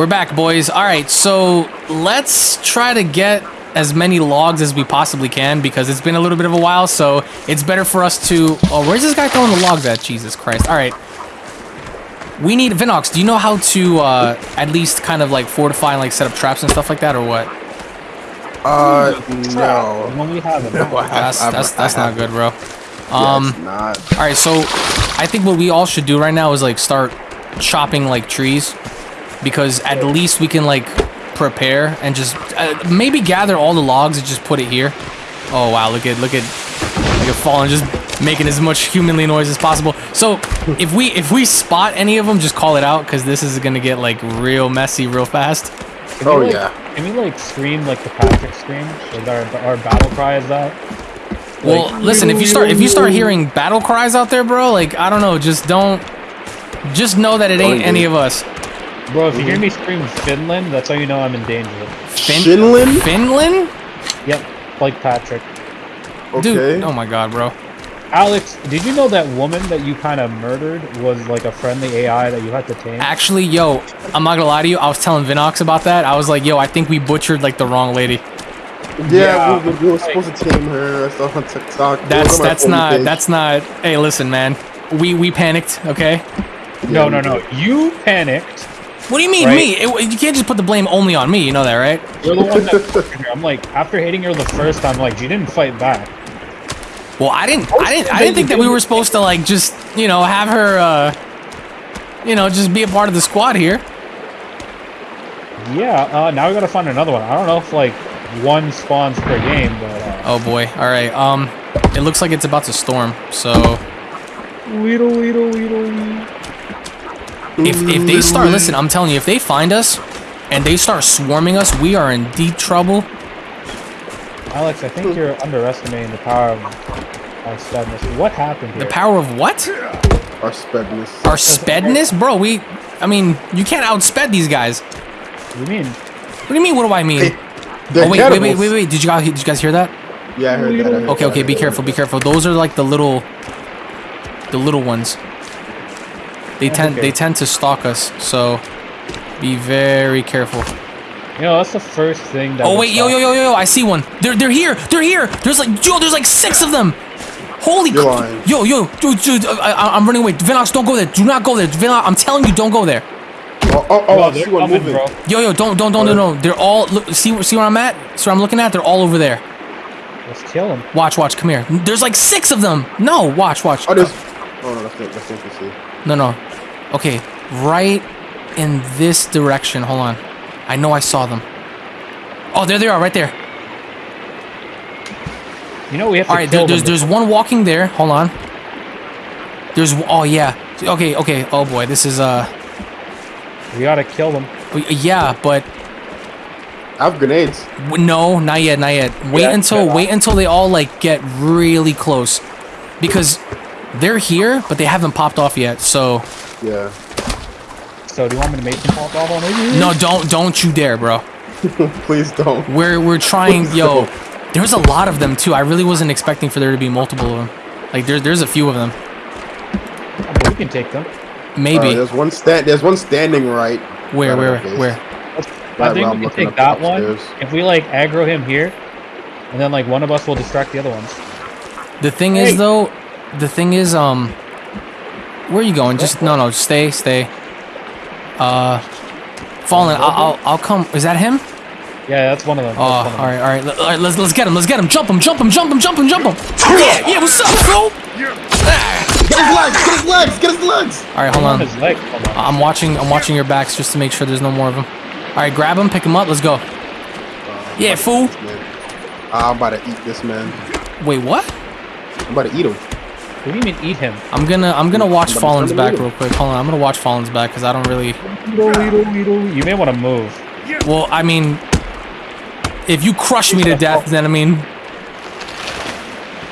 We're back, boys. All right, so let's try to get as many logs as we possibly can because it's been a little bit of a while. So it's better for us to. Oh, where's this guy throwing the logs at? Jesus Christ! All right. We need Vinox. Do you know how to uh, at least kind of like fortify and like set up traps and stuff like that, or what? Uh, no. When we have it. No, That's that's that's not good, bro. Um. it's not. All right, so I think what we all should do right now is like start chopping like trees because at least we can like prepare and just uh, maybe gather all the logs and just put it here. Oh wow, look at look at look at fallen just making as much humanly noise as possible. So if we if we spot any of them, just call it out because this is gonna get like real messy real fast. Can Oh we, like, yeah. Can we like scream like the Patrick scream? Is our our battle cry is that? Well, listen, if you start if you start hearing battle cries out there, bro, like I don't know, just don't just know that it ain't Don't any of us. Bro, if you hear me scream Finland, that's how you know I'm in danger. Fin- Finland? Finland? Yep, like Patrick. Okay. Dude, oh my god, bro. Alex, did you know that woman that you kind of murdered was like a friendly AI that you had to tame? Actually, yo, I'm not gonna lie to you. I was telling Vinox about that. I was like, yo, I think we butchered like the wrong lady. Yeah, Yeah. we, we, we were supposed to tame her. I saw on TikTok. That's on that's not page. that's not. Hey, listen, man. We we panicked. Okay. no, Yeah, no, we no. You panicked. What do you mean Right. me? It, you can't just put the blame only on me. You know that, right? You're the one that. I'm like, after hitting her the first time, like, she didn't fight back. Well, I didn't. I didn't. I didn't think that we were supposed to like just you know have her. uh You know, just be a part of the squad here. Yeah, uh, now we gotta find another one. I don't know if like one spawns per game, but uh, Oh boy. All right. Um, it looks like it's about to storm. So weedle, weedle, weedle. If if they start, listen, I'm telling you, if they find us and they start swarming us, we are in deep trouble. Alex, I think you're underestimating the power of our spedness. What happened here? The power of what? Our spedness. Our spedness, bro. We, I mean, you can't outsped these guys. you mean? What do you mean? What do I mean? Hey, Oh wait, wait, wait, wait, wait. Did you guys, did you guys hear that? Yeah, I heard that. I heard Okay, that, okay. I Be heard careful, be careful. Those are like the little, the little ones. They tend, okay. they tend to stalk us. So, be very careful. You know, that's the first thing that. Oh wait, yo, stop- yo, yo, yo! I see one. They're, they're here. They're here. There's like, yo, there's like six of them. Holy, You're lying. yo, yo, dude, dude, I, I- I'm running away. Vinox, don't go there. Do not go there. Vinox, I'm telling you, don't go there. Oh, oh, oh, Bro, I see one moving. bro. Yo, yo, don't, don't, don't, no, no. They're all. Look, see, see where I'm at? See where I'm looking at? They're all over there. Let's kill them. Watch, watch. Come here. There's like six of them. No, watch, watch. Oh, there's. Oh no, that's not, that's interesting. No, no. Okay, right in this direction. Hold on. I know I saw them. Oh, there they are, right there. You know we have to All right, kill there, there's there's one walking there. Hold on. There's oh yeah. Okay, okay. Oh boy, this is uh We gotta kill them. yeah, but I have grenades. no, not yet, not yet. Wait Yeah, until yeah. wait until they all like get really close, because they're here, but they haven't popped off yet. So Yeah. So do you want me to make them pop off on you? no, don't don't you dare, bro. Please don't. We're we're trying, Please yo. don't. There's a lot of them too. I really wasn't expecting for there to be multiple of them. Like there's there's a few of them. We can take them. Maybe. Uh, there's one stand. There's one standing right. where right where on the base. where? I think we can take that one. If we like aggro him here, and then like one of us will distract the other ones. The thing Hey. is though, the thing is um where are you going? Just no no, stay, stay. Uh Fallen, I'll, I'll I'll come. Is that him? Yeah, that's one of them. Oh, all That's one of them. right, all right. Let, all right, let's let's get him. Let's get him. Jump him. Jump him. Jump him. Jump him. Jump him. Yeah, yeah. What's up, bro? Get his legs! Get his legs! Get his legs! All right, hold On on. his leg. Hold on. I'm watching. I'm watching your backs just to make sure there's no more of them. All right, grab him. Pick him up. Let's go. Yeah, fool. I'm about to eat this man. Wait, what? I'm about to eat him. What do you mean eat him? I'm gonna I'm gonna watch Somebody's Fallen's back real quick. Hold on. I'm gonna watch Fallen's back because I don't really. You may want to move. Well, I mean, if you crush me to death, then I mean.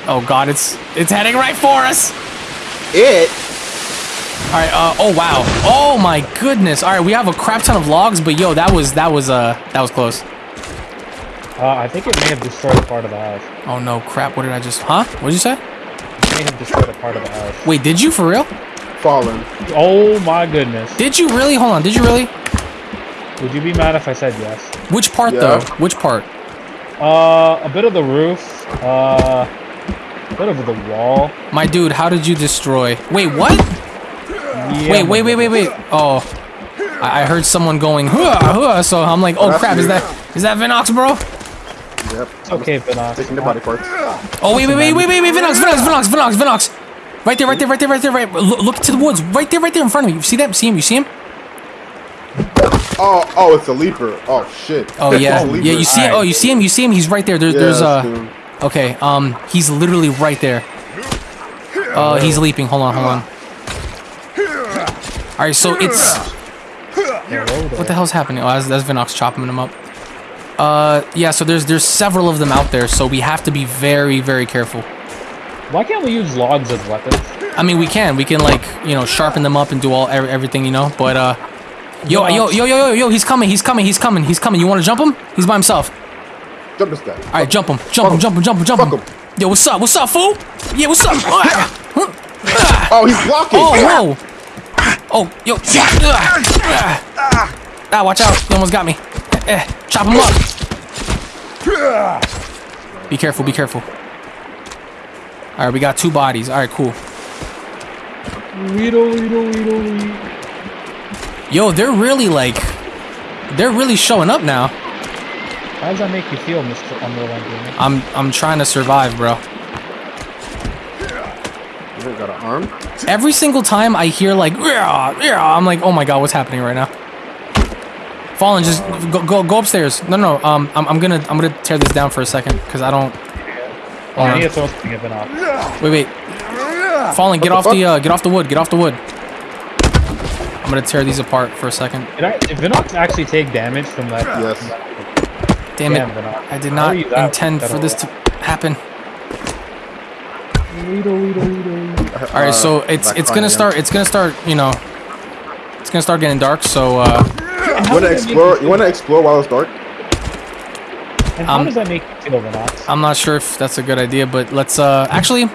Oh God, it's it's heading right for us. It. All right. Uh, oh wow. Oh my goodness. All right, we have a crap ton of logs, but yo, that was that was uh that was close. Uh, I think it may have destroyed part of the house. Oh no, crap. What did I just? Huh? What did you say? It may have destroyed a part of the house. Wait, did you for real? Fallen. Oh my goodness. Did you really? Hold on. Did you really? Would you be mad if I said yes? Which part Yeah. though? Which part? Uh, a bit of the roof. Uh, a bit of the wall. My dude, how did you destroy? Wait, what? Yeah, Wait, wait, wait, wait, wait. Oh, I, I heard someone going, huh, huh, so I'm like, oh that's crap, is that is that Vinox, bro? Yep. Okay, Vinox. Taking the body parts. Oh wait, wait, wait, wait, wait, wait, Vinox, Vinox, Vinox, Vinox, Vinox. Right there, right there, right there, right there, right. Look, look to the woods, right there, right there in front of me. You see that? See him? You see him? Oh, oh, it's a leaper. Oh shit. Oh yeah, It's a leaper. yeah. You see? Alright. Oh, you see him? You see him? He's right there. There's, there's Yes, uh. dude. Okay, um, he's literally right there. Uh, he's leaping. Hold on, hold on. All right, so it's what the hell's happening? Oh, that's, that's Vinox chopping him up. Uh, yeah. So there's there's several of them out there, so we have to be very very careful. Why can't we use logs as weapons? I mean, we can we can like you know sharpen them up and do all every, everything you know, but uh, yo yo yo yo yo yo, he's coming, he's coming, he's coming, he's coming. You want to jump him? He's by himself. Jump this guy. All right, jump him, jump him, jump him, jump him, jump him. Yo, what's up? What's up, fool? Yeah, what's up? Oh, he's blocking. Oh, whoa. Oh, yo. Ah, ah, watch out. He almost got me. Eh, chop him up. Be careful, be careful. All right, we got two bodies. All right, cool. Yo, they're really like, they're really showing up now. How does that make you feel, Mr. Underland Gamer? I'm, I'm trying to survive, bro. You got an arm. Every single time I hear like, "Yeah, yeah," I'm like, oh my god, what's happening right now? Fallen, just go, go, go upstairs. No, no, um, I'm, I'm gonna, I'm gonna tear this down for a second because I don't. Oh, I need to throw something at Vinox. Wait, wait. Fallen, get the off the, fuck? uh, get off the wood, get off the wood. I'm gonna tear these apart for a second. Did, I, did Vinox actually take damage from that? Yes. from that- Damn Damn, it! Vinox. I did not are intend for this to happen. All right, so it's it's gonna start, it's gonna start, you know, it's gonna start getting dark. So, uh, And You wanna does that make explore? you You wanna explore while it's dark? And how Um, does that make you feel, Vinox? I'm not sure if that's a good idea, but let's uh actually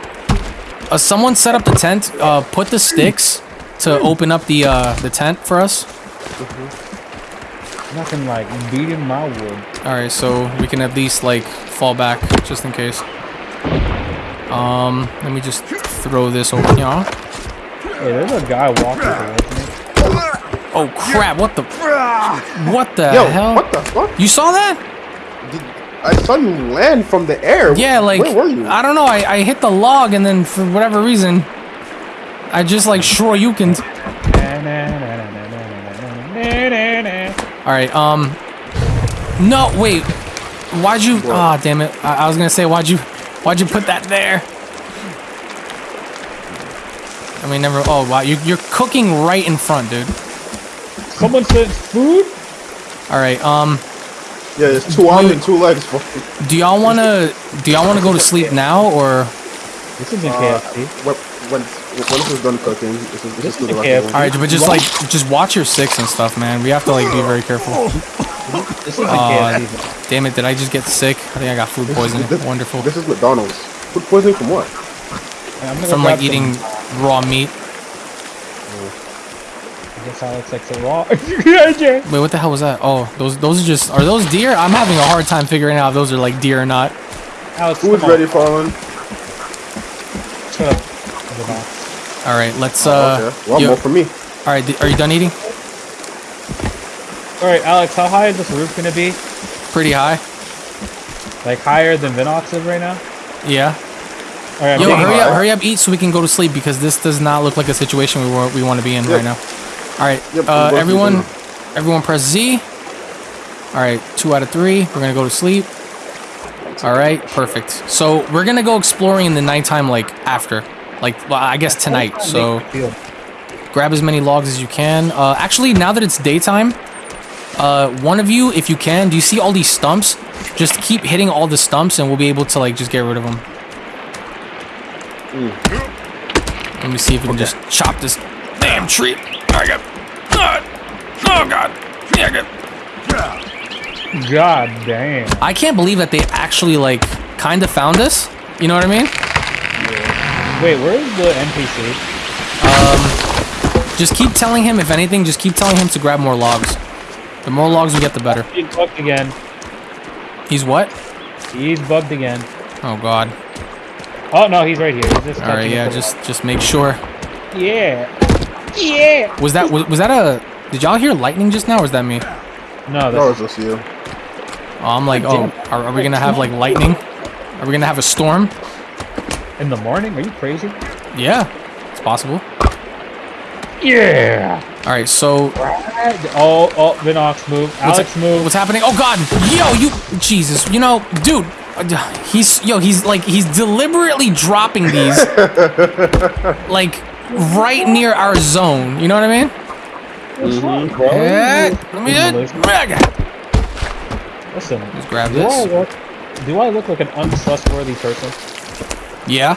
uh, someone set up the tent, uh put the sticks to open up the uh the tent for us. Nothing like beating my wood. All right, so we can at least like fall back just in case. Um, let me just throw this over here. Hey, there's a guy walking towards me. Oh crap, what the What the Yo, hell? what the fuck? You saw that? Did, I saw you land from the air. Yeah, like where were you? I don't know, I, I hit the log and then for whatever reason I just like shoryukened. Alright, um No, wait. Why'd you ah damn it. I, I was gonna say why'd you why'd you put that there? I mean never oh wow, you you're cooking right in front, dude. Someone said food? Alright, um yeah, there's two arms and two legs. bro. do y'all wanna do y'all wanna go to sleep now or This isn't Uh, KFC. when, when, when this is done cooking, this is, this is This the is rest of KFC. the Alright, but just like just watch your six and stuff, man. We have to like be very careful. This isn't Uh, Damn it, did I just get sick? I think I got food poisoning. This- Wonderful. This is McDonald's. Food poisoning from what? I'm gonna From like eating some- raw meat. I guess Alex likes it raw. Wait, what the hell was that? Oh, those those are just are those deer? I'm having a hard time figuring out if those are like deer or not. Alex, Food's come on. ready, Fallen. Shut up. All right, let's Oh, uh. okay. Well, yo- more for me. all right, are you done eating? All right, Alex, how high is this roof gonna be? Pretty high. Like higher than Vinox is right now? Yeah. All right, I'm Yo, hurry high. up, hurry up, eat so we can go to sleep because this does not look like a situation we want we want to be in Yep. right now. All right, Yep, uh, everyone, everyone, press Z. All right, two out of three. We're gonna go to sleep. All right, perfect. So we're gonna go exploring in the nighttime, like after, like well, I guess tonight. How does that So. make you feel? grab as many logs as you can. Uh, actually, now that it's daytime, uh, one of you, if you can, do you see all these stumps? Just keep hitting all the stumps, and we'll be able to like just get rid of them. Let me see if we can just chop this damn tree. Oh, I got. God. Yeah, I got. God damn. I can't believe that they actually like kind of found us. You know what I mean? Wait, where's the NPC? Um, Just keep telling him if anything. Just keep telling him to grab more logs. The more logs we get, the better. He's bugged again. He's what? He's bugged again. Oh god. Oh no, he's right here. He's just All right, yeah, just just make sure. yeah, yeah. Was that was, was that a? Did y'all hear lightning just now, or was that me? No, No, that's it's just you. Oh, I'm like, oh, are, are we gonna have like lightning? Are we gonna have a storm? in the morning. Are you crazy? Yeah, it's possible. Yeah. All right, so Oh, oh, Vinox move. what's, move. what's happening? Oh God, yo, you, Jesus, you know, dude, uh, he's yo, he's like he's deliberately dropping these, like right near our zone. You know what I mean? What's wrong, bro? Eh, let me Listen, Listen, Let's grab do I this. look, do I look like an untrustworthy person? Yeah,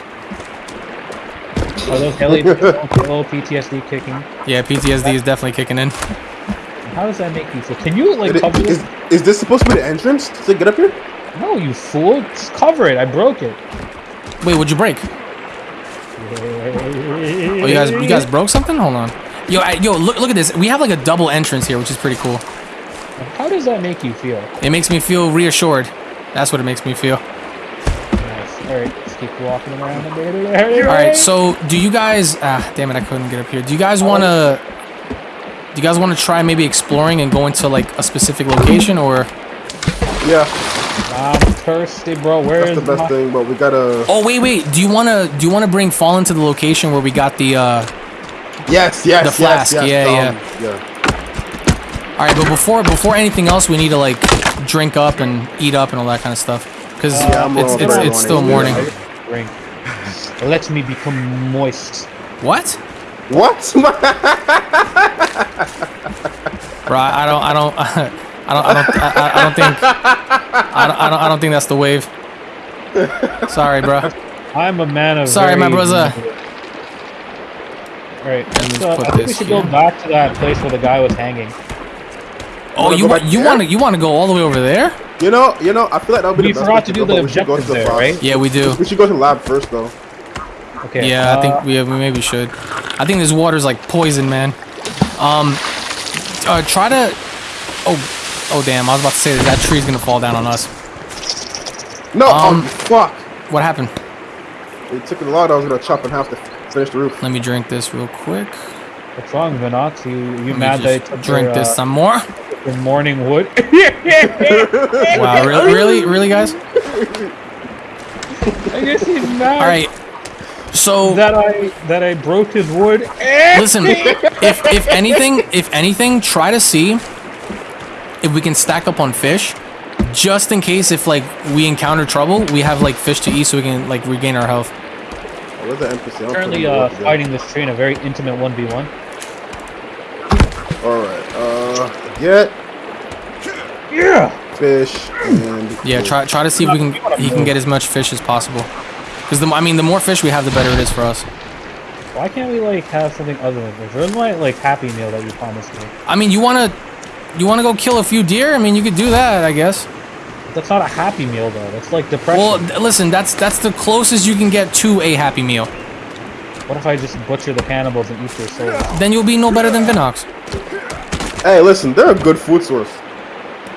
Are those heli little PTSD kicking? yeah, PTSD is definitely kicking in. How does that make you feel? Can you like Is, cover is, this? is this supposed to be the entrance to get up here? No, you fool! Just cover it. I broke it. Wait, what'd you break? Oh, you guys, you guys broke something? Hold on. Yo, I, yo, look, look at this. We have like a double entrance here, which is pretty cool. How does that make you feel? It makes me feel reassured. That's what it makes me feel. Nice. All right, let's keep walking around. All right, so do you guys? Ah, damn it, I couldn't get up here. Do you guys want to? Do you guys want to try maybe exploring and go into like a specific location, or? Yeah, I'm thirsty, bro. Where that's is the best my... thing, but we gotta. Oh wait, wait. Do you want to? Do you want to bring Fallen to the location where we got the? uh Yes, yes, The flask, yes, yeah, yes. Yeah, yeah. All right, but before before anything else, we need to like drink up and eat up and all that kind of stuff because Yeah, it's it's, it's still morning. morning. Drink. Let me become moist. What? What? Bro, I don't, I don't, I don't, I don't, I, I- I don't think, I don't, I don't, I don't think that's the wave. Sorry, bro. I'm a man of. Sorry, my very- brother. All right, so put I think we this should go back to that place where the guy was hanging. Oh, you want, you want to, you want to go all the way over there? you know, you know, I feel like that would be We the best forgot to do go, the but we should to objectives the there, boss. right? Yeah, we do. We should go to the lab first, though. Okay. Yeah, I uh, think we, we maybe should. I think this water's like poison, man. Um, uh, try to. Oh, oh damn! I was about to say that that tree's gonna fall down on us. No, Um, um, fuck. What happened? It took a lot. I was gonna chop in half to finish the roof. Let me drink this real quick. What's wrong, Vinox? You you Let mad me that I took drink your, this uh, some more. your morning wood? Wow, really, really, really, guys? I guess he's mad. All right. So That I that I broke his wood. listen, if if anything, if anything, try to see if we can stack up on fish, just in case if like we encounter trouble, we have like fish to eat, so we can like regain our health. Where's the NPC? I'm Currently putting the uh, fighting this tree in a very intimate one v one. All right. Uh, get Yeah. fish and Yeah, try try to see if we can he can get as much fish as possible. Because the I mean, the more fish we have, the better it is for us. Why can't we like have something other than this? Where's my like happy meal that you promised me? I mean, you wanna you wanna go kill a few deer? I mean, you could do that, I guess. That's not a happy meal though. That's like depression. Well, th- listen, that's that's the closest you can get to a happy meal. what if I just butcher the cannibals and eat their souls? Then you'll be no better than Vinox. Hey, listen, they're a good food source.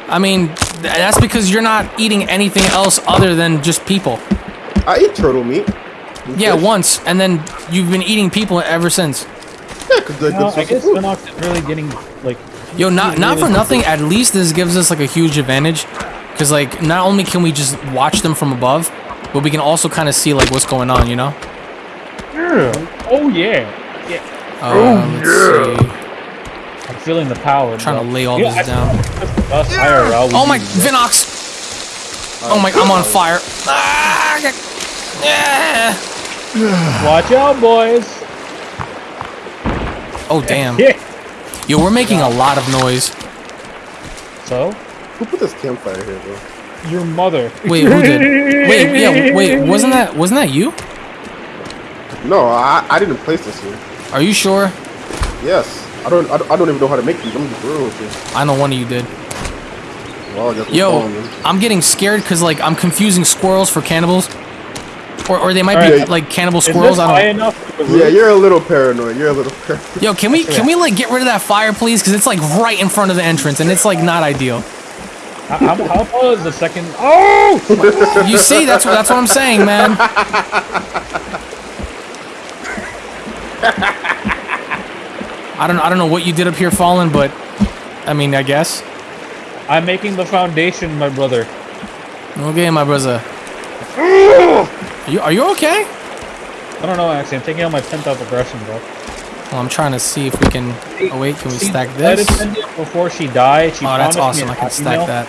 I mean, th- that's because you're not eating anything else other than just people. I eat turtle meat. Yeah, fish. once, and then you've been eating people ever since. Yeah, because they're No, good I guess. Vinox is really getting like. Yo, not not for nothing. At least this gives us like a huge advantage, because like not only can we just watch them from above, but we can also kind of see like what's going on. You know? Yeah. Oh yeah. Yeah. Uh, let's see. I'm feeling the power. Trying to lay all Yeah, this I- down. Us IRL, Oh my, Vinox! Oh my, I'm on fire. Ah, yeah. Watch out, boys. Oh damn. Yo, we're making a lot of noise. So, Who put this campfire here, bro? your mother. Wait, who did? Wait, yeah, wait. Wasn't that wasn't that you? No, I, I didn't place this here. Are you sure? Yes. I don't, I don't I don't even know how to make these. I'm just real with you. I know one of you did. Well, I guess we're Yo. I'm getting scared because like I'm confusing squirrels for cannibals. Or, or they might All be right. like cannibal Is this squirrels. I high don't. enough for Yeah, you're a little paranoid. You're a little paranoid. Yo, can we can we like get rid of that fire, please? Because it's like right in front of the entrance, and it's like not ideal. How, how, tall is the second? Oh! You see, that's what that's what I'm saying, man. I don't I don't know what you did up here, Fallen, but I mean, I guess. I'm making the foundation, my brother. Okay, my brother. Are you, are you okay? I don't know, actually. I'm taking out my pent up aggression, bro. Well, I'm trying to see if we can. Oh wait, can we See, stack this? Before she died, she Oh, that's promised me awesome. I can stack meal, that.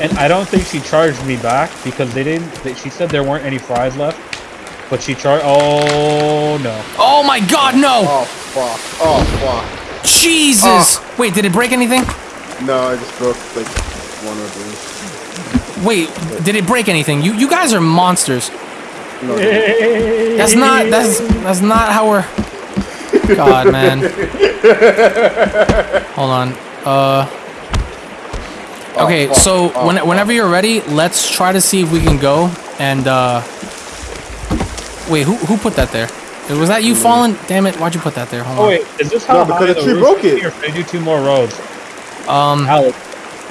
And I don't think she charged me back because they didn't. They, she said there weren't any fries left, but she charged. Oh no! Oh my God, no! Oh fuck. Oh fuck! Jesus! Ah. Wait, did it break anything? No, I just broke like one or two. Wait, did it break anything? You you guys are monsters. No, no. That's not that's that's not how we're. God, man. Hold on. Uh. Okay, fuck. so Oh, when, fuck. whenever you're ready, let's try to see if we can go and uh. Wait, who who put that there? Was that you, Fallen? Damn it! Why'd you put that there? Hold Oh on. wait, is this how No, because high the the tree broke it. here? They do two more rows, Um. Alex.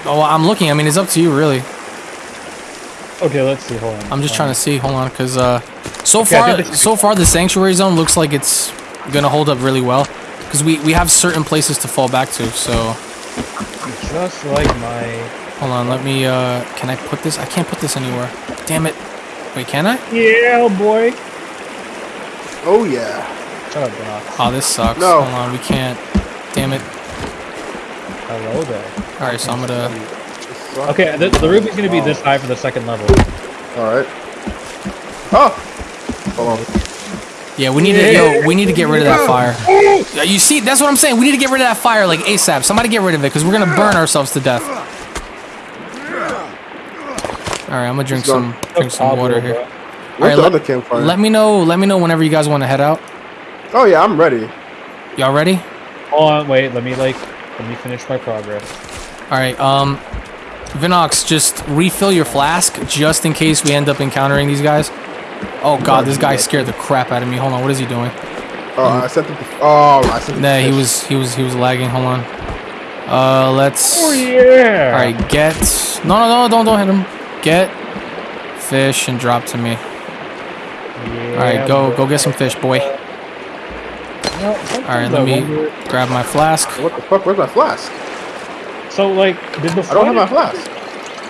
Oh, I'm looking. I mean, it's up to you, really. Okay, let's see. Hold on. I'm just trying to see. Hold on, cause uh, so Okay, far, so far the sanctuary zone looks like it's gonna hold up really well, cause we we have certain places to fall back to. So Just like my. hold on, let me. Uh, can I put this? I can't put this anywhere. Damn it. Wait, can I? Yeah, boy. Oh yeah. Shut up, Doc. Oh, this sucks. No. Hold on, we can't. Damn it. Hello there. All right, so I'm gonna. Okay, the, the roof is gonna be this high for the second level. All right. Oh. Hold on. Yeah, we need to. Yo, we need to get rid of that fire. You see, that's what I'm saying. We need to get rid of that fire like ASAP. Somebody get rid of it, cause we're gonna burn ourselves to death. All right, I'm gonna drink some drink some water here. Where's right, the let- campfire? Let me know. Let me know whenever you guys want to head out. oh yeah, I'm ready. Y'all ready? Hold on, wait. Let me like. Let me finish my progress. All right. Um, Vinox, just refill your flask just in case we end up encountering these guys. Oh God, this guy scared the crap out of me. Hold on, what is he doing? Oh, I sent it. To, oh, I sent it. Nah, he was he was he was lagging. Hold on. Uh, let's. Oh yeah. All right, get. No, no, no, don't don't hit him. Get fish and drop to me. Yeah, All right, go boy. go get some fish, boy. You know, All right, let me wonder- grab my flask. What the fuck? Where's my flask? So like, did the I don't have my flask.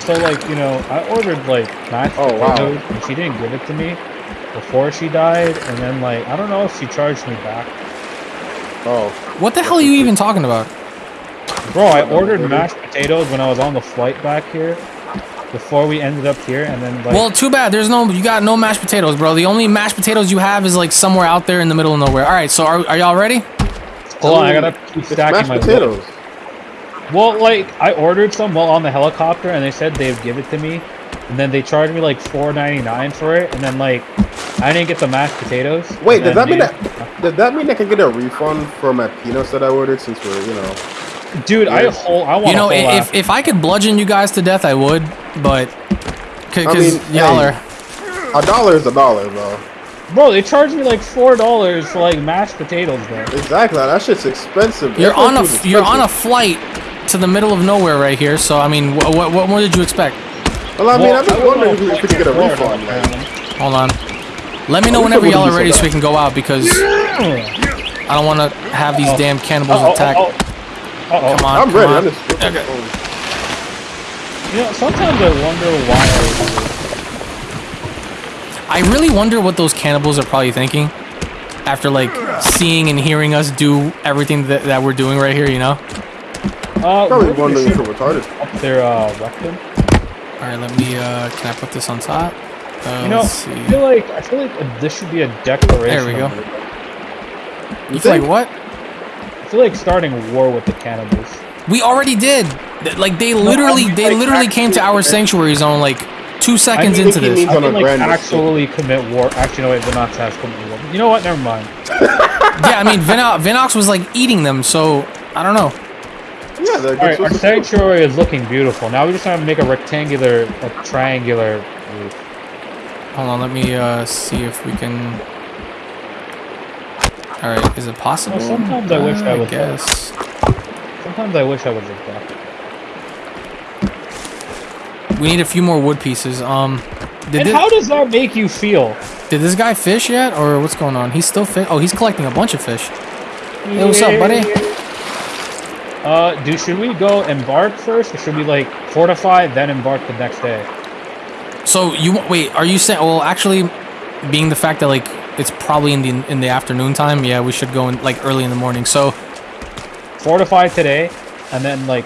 So like, you know, I ordered like mashed Oh, wow. and she didn't give it to me before she died, and then like, I don't know if she charged me back. Oh. What the hell are you even talking about? Bro, I ordered mashed potatoes when I was on the flight back here, before we ended up here, and then like, Well, too bad. There's no, you got no mashed potatoes, bro. The only mashed potatoes you have is like somewhere out there in the middle of nowhere. All right, so are, are y'all ready? hold on, I gotta keep stacking mashed my potatoes. Well, like I ordered some while on the helicopter, and they said they'd give it to me, and then they charged me like four ninety nine for it, and then like I didn't get the mashed potatoes. Wait, does that mean that? Does that mean I can get a refund for my peanuts that I ordered since we're, you know? they- dude, I whole I want You know, a whole if apple. if I could bludgeon you guys to death, I would, but because I mean, y'all are. A dollar is a dollar, bro. Bro, they charged me like four dollars for like mashed potatoes bro. Exactly. That shit's expensive. You're That on a food's you're on a flight to the middle of nowhere right here. So I mean, what what, what more did you expect? Well, I mean, Well, I'm just wondering don't if we could get a refund. Like. Hold on. Let me know whenever y'all are ready so so we can go out because I don't want to have these Uh-oh. damn cannibals Uh-oh, attack. uh-oh. Uh-oh. Come on, I'm come ready. on. I'm just. Okay. You know, sometimes I wonder why. I really wonder what those cannibals are probably thinking after like seeing and hearing us do everything that, that we're doing right here. You know. Uh, Probably we're gonna wondering if we're retarded. up their uh, rectum. All right, let me. uh Can I put this on top? Uh, You know, let's see. I feel like I feel like this should be a declaration. There we go. war. You feel like what? I feel like starting a war with the cannibals. We already did. Like they literally, I mean, they like, literally came to our actually- sanctuary zone like two seconds I mean, into this. means- I on can a like grand actually commit war. Actually, no wait, the Nazi has commit war. You know what? Never mind. yeah, I mean, Vino- Vinox was like eating them, so I don't know. Yeah, All right, our sanctuary is looking beautiful. Now we just have to make a rectangular, a triangular roof. Hold on, let me uh, see if we can. All right, is it possible? Well, sometimes I wish I Uh, was there. guess. Sometimes I wish I was like that. We need a few more wood pieces. Um, did, And how does that make you feel? did this guy fish yet, or what's going on? He's still fish. Oh, he's collecting a bunch of fish. Hey, what's up, buddy? Uh, do should we go embark first, or should we like fortify then embark the next day? So you wait? Are you saying? Well, actually, being the fact that like it's probably in the in the afternoon time, yeah, we should go in like early in the morning. So Fortify today, and then like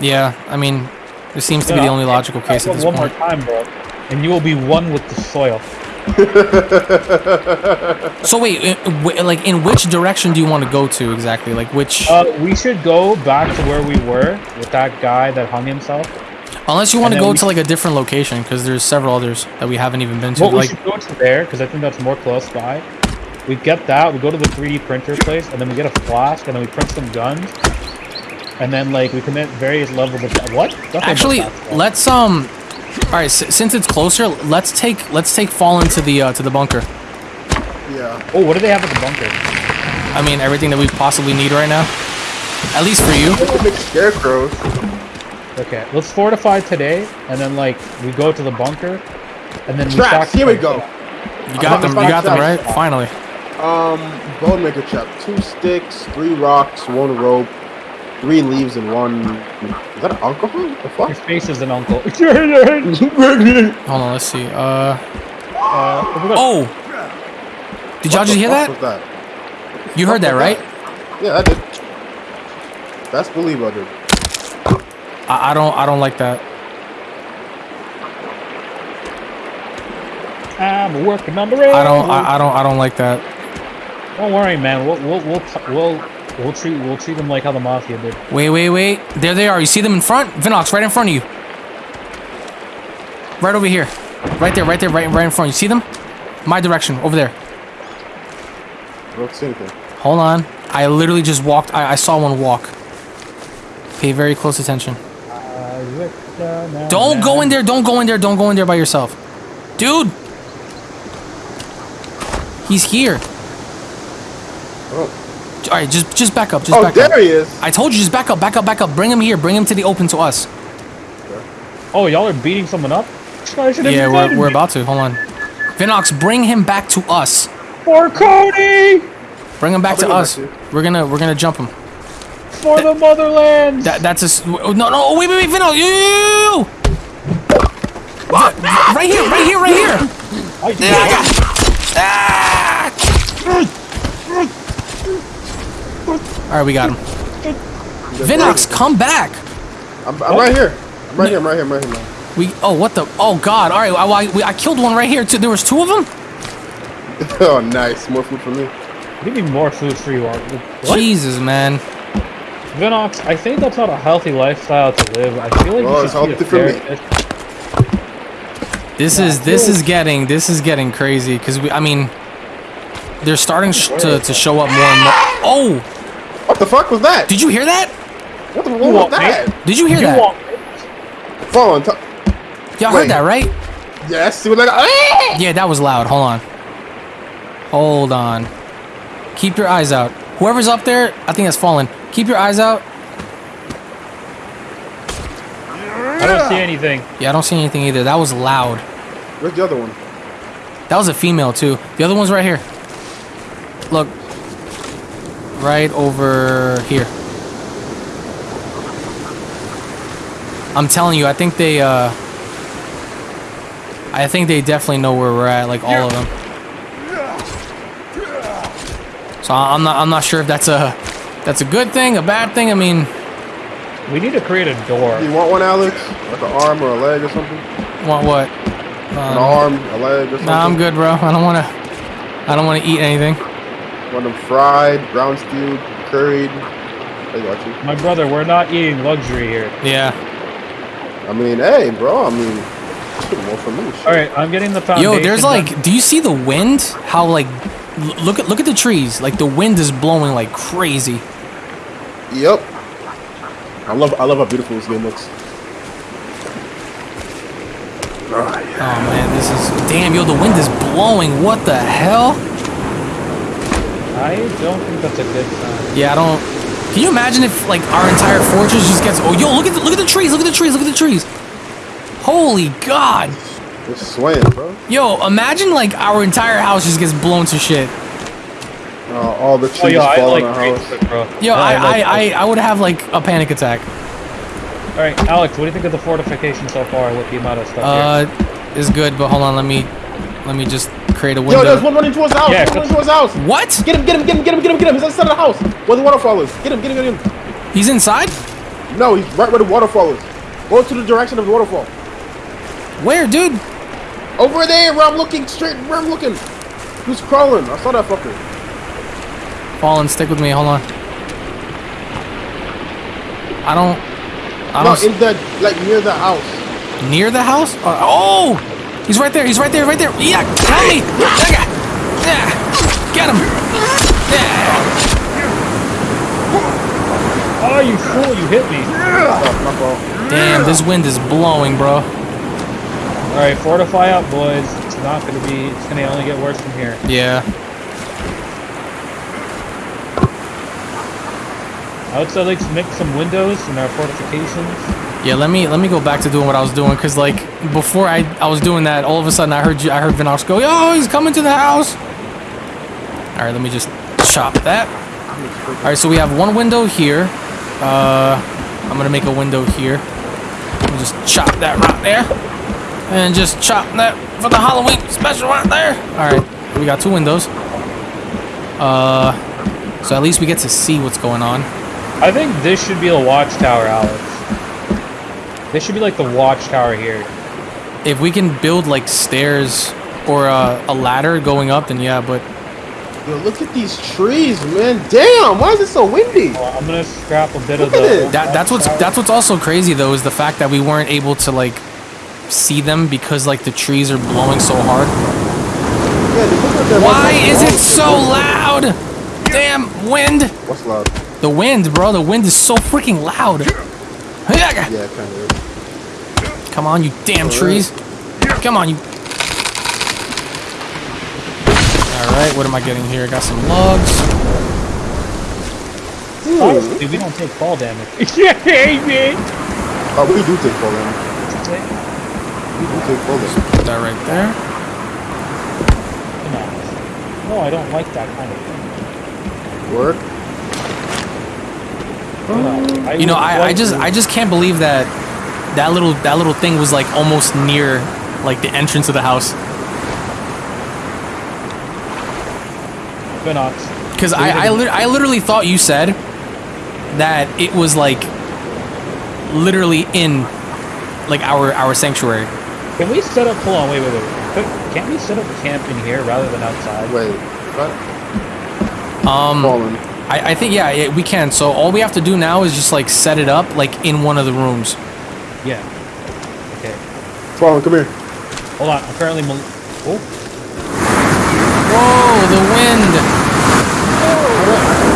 yeah, I mean, this seems to be the only logical case at one this one point. more time, bro, and you will be one with the soil. So wait, like in which direction do you want to go to exactly? Like which? Uh, we should go back to where we were with that guy that hung himself. Unless you want to go we- to like a different location, because there's several others that we haven't even been to. Well, we like should go to there because I think that's more close by. We get that. We go to the 3D printer place, and then we get a flask, and then we print some guns, and then like we commit various levels of what? Nothing actually, let's um. All right, s- since it's closer, let's take let's take Fallen to the uh, to the bunker. Yeah. Oh, what do they have at the bunker? I mean, everything that we possibly need right now. At least for you. They scarecrows. Okay, let's fortify today, and then like we go to the bunker, and then we Traps. stack- Here we go. You got them. You got them right. Finally. Um, bone maker chap. Two sticks, three rocks, one rope, three leaves, and one. Is that an alcohol? The Your fuck? face is an uncle. uh, Hold on. Let's see. Uh. Oh. Did y'all just hear that? What's that? You heard that, right? Yeah, I did. Best believe I did. I, I don't. I don't like that. I'm working on the road. I don't. I, I don't. I don't like that. Don't worry, man. We'll we'll we'll we'll we'll treat we'll treat them like how the mafia did. Wait, wait, wait. There they are. You see them in front? Vinox, right in front of you. Right over here. Right there, right there, right, right in front. You see them? My direction, over there. I don't see anything. Hold on. I literally just walked. I, I saw one walk. Pay very close attention. Don't go in there. Don't go in there. Don't go in there by yourself. Dude! He's here. Oh, Alright, just just back up. Just oh back there up. he is. I told you, just back up, back up, back up. Bring him here. Bring him to the open to us. Oh, y'all are beating someone up? I Yeah, we're, we're about to. Hold on. Vinox, bring him back to us. for Cody, Bring him back I'll to us. back We're gonna we're gonna jump him. for the motherland. That that's a s- no no wait wait wait Vinox you, right here right here right here. I do Ah! All right, we got him. Vinox, come back. I'm, I'm right here. I'm right here. I'm right here. I'm right here. Man. We oh what the oh god. All right, I, I, we- I killed one right here too. There was two of them. oh, nice. More food for me. Give me more food for you. What? Jesus man. Vinox, I think that's not a healthy lifestyle to live. I feel like Well, you it's should be a healthy for me. therapist. This is this is getting this is getting crazy because we I mean they're starting sh- to to show up more and more. Oh, What the fuck was that? did you hear that? What the what You was want that? Did you hear You that? want Fall on top. Y'all heard that right? Yes. See what I got? Ah! Yeah, that was loud. Hold on. Hold on. Keep your eyes out. Whoever's up there, I think that's fallen. Keep your eyes out. I don't see anything. Yeah, I don't see anything either. That was loud. Where's the other one? That was a female too. The other one's right here. Look. Right over here. I'm telling you, I think they uh I think they definitely know where we're at, like all of them. So I- I'm not I'm not sure if that's a that's a good thing, a bad thing. I mean, We need to create a door. Do you want one, Alex? Like an arm or a leg or something? want what? An Um, arm, a leg or something? nah, I'm good, bro. I don't want to I don't want to eat anything. Want them fried, brown stewed, curried? I got you. My brother, we're not eating luxury here. Yeah. I mean, hey, bro. I mean, more for me. Shit. All right, I'm getting the foundation. Yo, there's done. like, do you see the wind? How like, look at look at the trees. Like the wind is blowing like crazy. Yep. I love, I love how beautiful this game looks. Oh man, this is damn. Yo, the wind is blowing. What the hell? I don't think that's a good sign. Yeah, I don't. Can you imagine if like our entire fortress just gets? Oh, yo, look at the, look at the trees. Look at the trees. Look at the trees. Holy God. It's swaying, bro. Yo, imagine like our entire house just gets blown to shit. Uh, all the trees Oh, yeah, I fall like on our trees, house. bro. Yo, I I, like I, I would have like a panic attack. All right, Alex, what do you think of the fortification so far with the amount of stuff Uh, is good, but hold on. Let me let me just create a window. Yo, there's one running towards the house. Yeah, one running towards the house. What? Get him, get him, get him, get him, get him, get him. He's inside of the house. Where the waterfall is. Get him, get him, get him. He's inside? No, he's right where the waterfall is. Go to the direction of the waterfall. Where, dude? Over there, where I'm looking, straight where I'm looking. Who's crawling? I saw that fucker. Fallen, stick with me. Hold on. I don't. I No, don't. in the like near the house. near the house? Uh, oh! He's right there. He's right there. Right there. Yeah, help me! Yeah. Get him! Yeah. Oh, you fool! You hit me. Oh. Damn, this wind is blowing, bro. All right, fortify up, boys. It's not gonna be. It's gonna only get worse from here. Yeah. Would say let's make some windows in our fortifications. Yeah, let me let me go back to doing what I was doing, cause like before I I was doing that, all of a sudden I heard you I heard Vinox go, yo, he's coming to the house. All right, let me just chop that. All right, so we have one window here. Uh, I'm gonna make a window here. Just chop that right there, and just chop that for the Halloween special right there. All right, we got two windows. Uh, so at least we get to see what's going on. I think this should be a watchtower, Alex. This should be like the watchtower here. If we can build like stairs or a, a ladder going up, then yeah. But Yo, look at these trees, man. Damn, why is it so windy? Well, I'm gonna scrap a bit of Look at the. it. that that's what's that's what's also crazy though is the fact that we weren't able to like see them because like the trees are blowing so hard. Yeah, they look like they're Why is it so loud? Damn wind! What's loud? The wind, bro. The wind is so freaking loud. Yeah, kind of. Come on, you damn trees. Come on, you. Alright, what am I getting here? I got some logs. Honestly, we don't take fall damage. yeah, man. Oh, we do take fall damage. We do take full damage. Put that right there. Come. No, I don't like that kind of thing. Work. No, You know, I, I just I just can't believe that that little that little thing was like almost near like the entrance of the house. Vinox. Because I I, lit- I literally thought you said that it was like literally in like our our sanctuary. Can we set up? Hold on, wait, wait, wait. Could- Can't we set up camp in here rather than outside? Wait. What? Um, Fallen. I, I think yeah, yeah we can. So all we have to do now is just like set it up like in one of the rooms. Yeah. Okay. Fallen, come here. Hold on. I'm. Mal- oh. Whoa, the wind!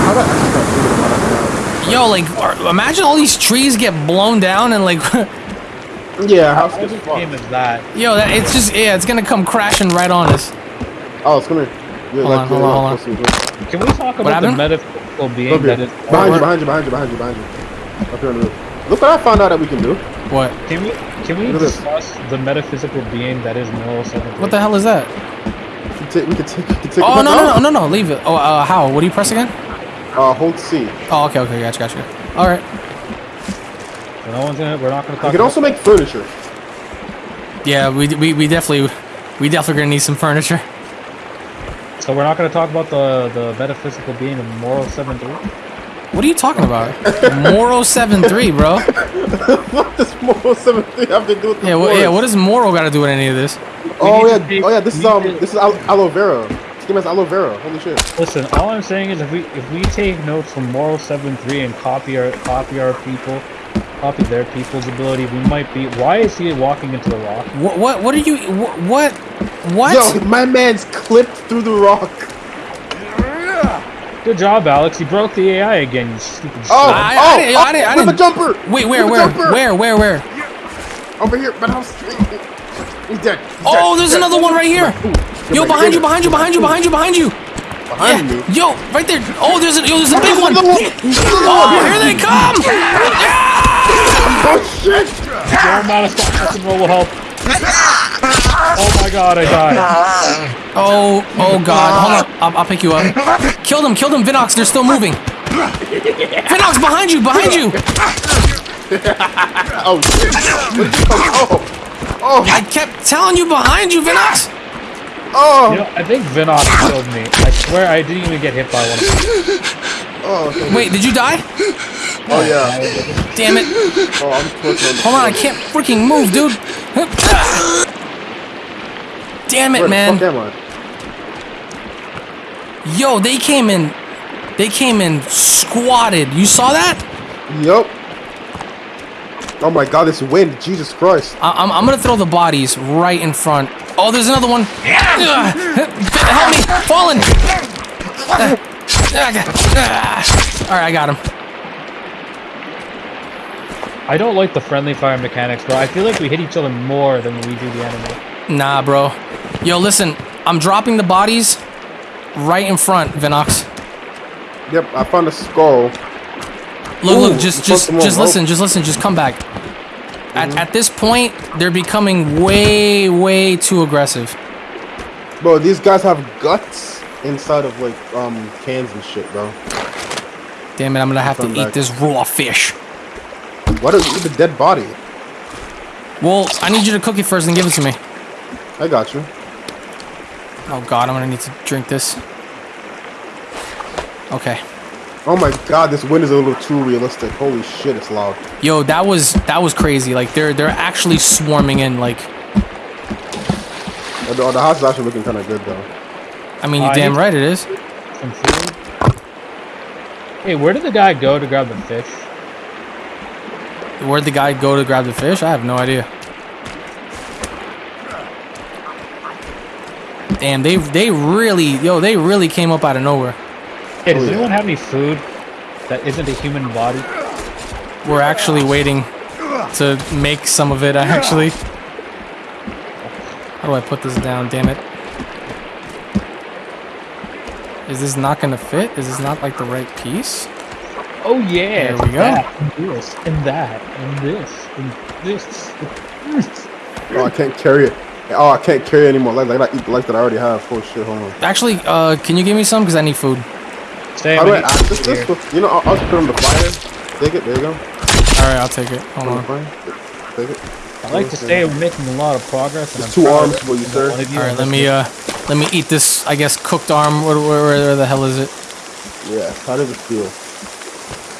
How do I actually start thinking about Yo, like are- imagine all these trees get blown down and like. Yeah, house How gets this game is that? Yo, that, it's just yeah, it's gonna come crashing right on us. Oh, come here. You're Hold like, on, hold on, hold on. close to me. Can we talk about the metaphysical being Come here. that is? Behind you, behind you, behind you, behind you, behind you. Up here on the roof. Look what I found out that we can do. What? Can we can we Look at this. the metaphysical being that is moral seven? What the hell is that? We can take, we can take, we can take Oh no no no no no! Leave it. Oh uh, how? What do you press again? Uh, hold C. Oh okay okay gotcha gotcha. All right. So no one's gonna. We're not gonna You talk. can also make furniture. Yeah, we we we definitely we definitely gonna need some furniture. So we're not gonna talk about the the metaphysical being of moral seven three. What are you talking about? Moro seven three, bro. what does Moral 73 have to do with the Yeah, what, yeah. What does Moro got to do with any of this? Oh yeah, take- oh yeah. This is um, to- this is al- aloe vera. This game has aloe vera. Holy shit. Listen, all I'm saying is if we if we take notes from moral seven three and copy our copy our people, copy their people's ability, we might be. Why is he walking into the rock? What what what are you what what? what? Yo, my man's clipped through the rock. Good job, Alex. You broke the AI again. You stupid. Oh, shit. I- I oh, didn't- oh, I didn't- I oh, with a didn't- jumper. Wait, where where jumper. where where where? Over here, but I'm. He's dead. He's Oh, dead. there's He's another dead. one right here. Ooh, get Yo, back, behind get you, behind you, behind you, behind you, behind you. Behind Yeah. me. Yo, right there. Oh, there's a yo, there's a big one. Oh, here they come. Oh shit! No amount of stop motion roll will help. Oh my god, I died. Oh, oh God. Hold on. I'll, I'll pick you up. Kill them, kill them, Vinox. They're still moving. Vinox, behind you, behind you. Oh shit! Where'd you come- Oh! Oh! I kept telling you behind you, Vinox. Oh! You know, I think Vinox killed me. I swear I didn't even get hit by one of them. Oh, okay. Wait, did you die? oh yeah. Damn it. Oh, I'm twisting on the Hold on, I can't freaking move, dude. Damn Where it, the man. fuck am I? Yo, they came in. They came in squatted. You saw that? Yup. Oh my god, this wind. Jesus Christ. I- I'm, I'm gonna throw the bodies right in front. Oh, there's another one. Ugh. Help me! Fallen! All right, I got him. I don't like the friendly fire mechanics, bro. I feel like we hit each other more than we do the enemy. Nah, bro. Yo, listen. I'm dropping the bodies right in front, Vinox. Yep, I found a skull. Look, Ooh, look, just, just, just listen, just listen, just come back. At, at this point, they're becoming way, way too aggressive. Bro, these guys have guts inside of like um cans and shit, bro. Damn it, I'm gonna have to Come eat this raw fish. Why don't you the dead body? Well, I need you to cook it first and give it to me. I got you. Oh god, I'm gonna need to drink this. Okay. Oh my god, this wind is a little too realistic. Holy shit, it's loud. Yo, that was that was crazy. Like they're they're actually swarming in. Like Oh, the, oh, the house is actually looking kind of good though. I mean, you Uh, damn right it is. Some. Hey, where did the guy go to grab the fish? Where'd the guy go to grab the fish? I have no idea. Damn, they they really yo they really came up out of nowhere. Hey, does Oh, anyone have any food that isn't a human body? We're actually waiting to make some of it. Actually, how do I put this down? Damn it! Is this not gonna fit? Is this not like the right piece? Oh yeah, There we go. That, and this, and that, and this, and this. Oh, I can't carry it. Oh, I can't carry any more legs. I gotta eat the legs that I already have. Oh shit, hold on. Actually, uh, can you give me some? Cause I need food. Stay How do I with me. access this? You know, I'll, I'll just put it on the fire. Take it. There you go. All right, I'll take it. Hold On the fire. Take it. I like to say we're making a lot of progress. And two arms for you, sir. one of you All right, let me uh, let me eat this. I guess cooked arm. Where, where, where the hell is it? Yeah. How does it feel?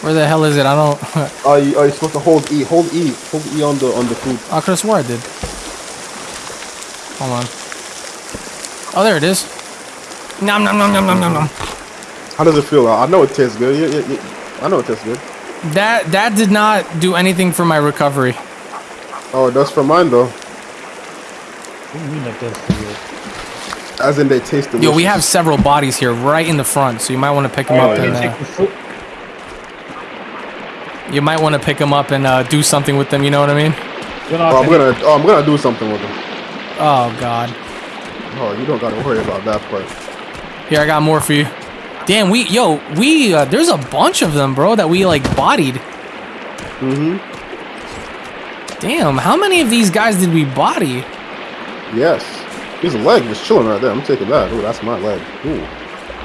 Where the hell is it? I don't. Oh, you, oh, you're supposed to hold E. Hold E. Hold E on the on the food. I could have swore I did. Hold on. Oh, there it is. Nom nom nom nom nom nom nom. How does it feel? I know it tastes good. Yeah, yeah, yeah. I know it tastes good. That that did not do anything for my recovery. Oh, it does for mine though. What do you mean that does for you? As in, they taste delicious. Yo, we have several bodies here right in the front, so you might want to pick them Oh, up yeah. and uh, you might want to pick them up and uh, do something with them. You know what I mean? Oh, I'm gonna. Oh, I'm gonna do something with them. Oh God. Oh, you don't gotta worry about that part. Here, I got more for you. Damn, we yo we uh, there's a bunch of them, bro, that we like bodied. Mm-hmm. Damn, how many of these guys did we body? Yes. His leg was chilling right there. I'm taking that. Ooh, that's my leg. Ooh.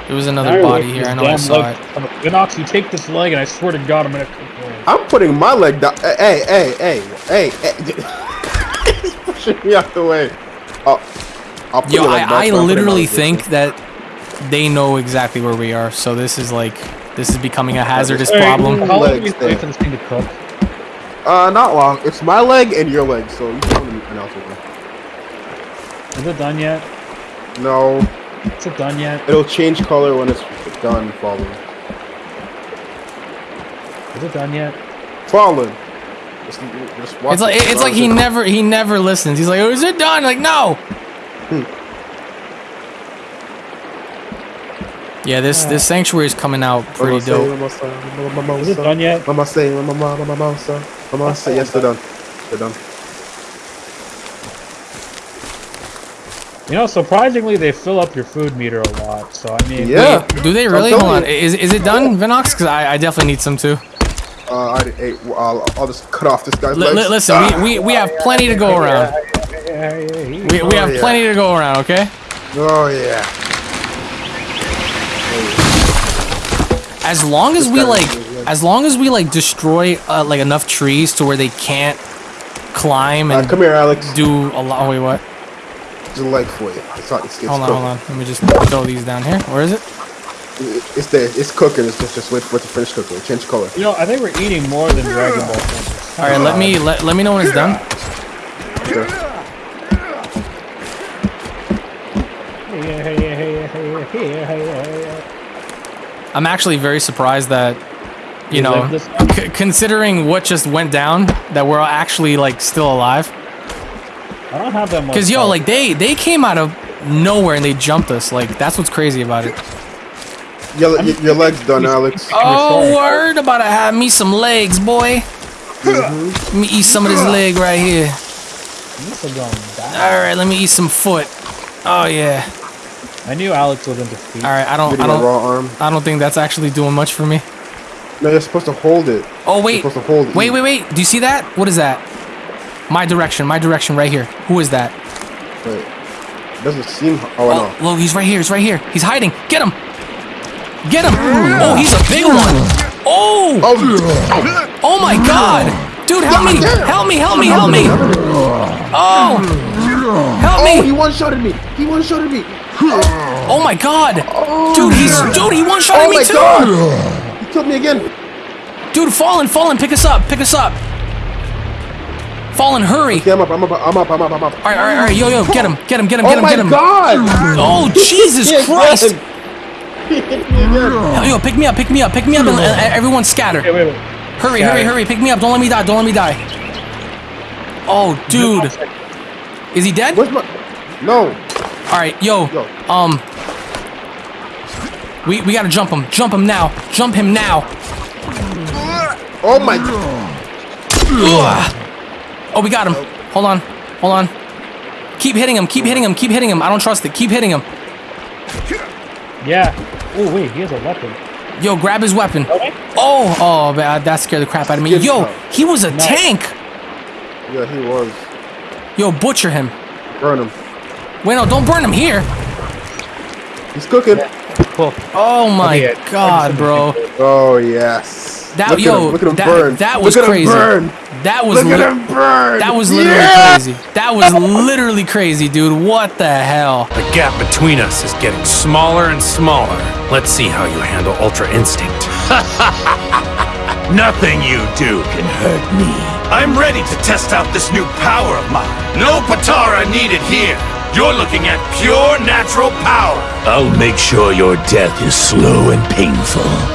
There was another Fire body here. I know I damn saw leg. it. Vinox, you take this leg, and I swear to God, I'm gonna. I'm putting my leg down. Hey, eh, eh, hey, eh, hey, hey, hey. He's pushing me out the way. Oh, I'll put Yo, I, I but I'm putting my literally think that they know exactly where we are. So this is like this is becoming a hazardous Hey, problem. How long do we Legs wait for this thing to cook? Uh, not long. It's my leg and your leg, so you can tell me anything else with. Is it done yet? No, Is it done yet? it'll change color when it's done falling. Is it done yet? Falling. Just, just watch It's like it's like he never he never listens. He's like, "Oh, is it done?" Like, no. Yeah, this this sanctuary is coming out pretty Mama say, dope. mama say, mama, mama Is it say, done yet? Mama say, mama, mama, mama say, mama say. Yes, they're done. They're done. You know, surprisingly, they fill up your food meter a lot. So I mean, Yeah. Do they I'm really? Hold telling on. you. Is, is it done, Vinox? Because I, I definitely need some too. Uh, I already ate. I'll, I'll just cut off this guy's Li- legs. li- listen, we, we, we have plenty to go around. We, we have yeah. plenty to go around, okay? Oh yeah. As long as we like, as long as we like destroy uh, like enough trees to where they can't climb Uh, and come here, Alex. do a lot. Wait, what? Just a leg for you. It's not. It's, it's Hold on, cooking. hold on. Let me just throw these down here. Where is it? It- It's there. It's cooking. It's just just wait for it to finish cooking. Change color. You know, I think we're eating more than Dragon Ball. Fighters. All right, let me let, let me know when it's done. Okay. I'm actually very surprised that you You know, like c- considering what just went down, that we're actually like still alive. I don't have that much. Cause yo, health. like they they came out of nowhere and they jumped us. Like that's what's crazy about it. Your, your, your leg's done, Alex. Oh, word about to have me some legs, boy. Mm-hmm. Let me eat some of this leg right here. This is going down. All right, let me eat some foot. Oh yeah. I knew Alex was into feet. All right, I don't I don't raw arm. I don't think that's actually doing much for me. No, you're supposed to hold it. Oh wait, You're wait, supposed to hold it. wait, wait, wait. Do you see that? What is that? My direction, my direction, right here. Who is that? Wait. it Doesn't seem. Oh, I oh, know. Oh, look, he's right here. He's right here. He's hiding. Get him. Get him. Oh, he's a big one. Oh, Oh, oh my God, dude, help me, help me, help me, help me. Oh, help oh, he me. one shotted me. He one shotted me. Oh my God, dude, he's dude, he one shot Oh me my too. god. He killed me again. Dude, fallen, fallen, pick us up, pick us up. Fallen, hurry. Okay, I'm up. I'm up. I'm up. I'm up. I'm up. All right, all right, all right, yo, yo, get him, get him, get him, get oh him, my get him. Oh my god. Oh, Jesus He Christ. again. Hit me again. Yo, pick me up, pick me up, pick me up, and, and everyone scatter. Wait, wait, wait. Hurry, Scatter. hurry, hurry, pick me up. Don't let me die, don't let me die. Oh, dude. Is he dead? Where's my? No. All right, yo, Yo. um, we we gotta jump him, jump him now, jump him now. Oh my. Ugh. Oh, we got him. Hold on, hold on. Keep hitting him, keep hitting him, keep hitting him. I don't trust it. Keep hitting him. Yeah. Oh wait, he has a weapon. Yo, grab his weapon. Okay. Oh, oh, man, that scared the crap out of me. Yo, he was a Nice. tank. Yeah, he was. Yo, butcher him. Burn him. Wait, no, don't burn him here. He's cooking. Cool. Oh my yeah, god, bro. Oh yes. That look yo, at him. Look at him that, burn. that was look at crazy. Him burn. That was Look at him burn. that was literally Yeah! crazy. That was literally crazy, dude. What the hell? The gap between us is getting smaller and smaller. Let's see how you handle Ultra Instinct. Nothing you do can hurt me. I'm ready to test out this new power of mine. No Potara needed here. You're looking at pure natural power. I'll make sure your death is slow and painful.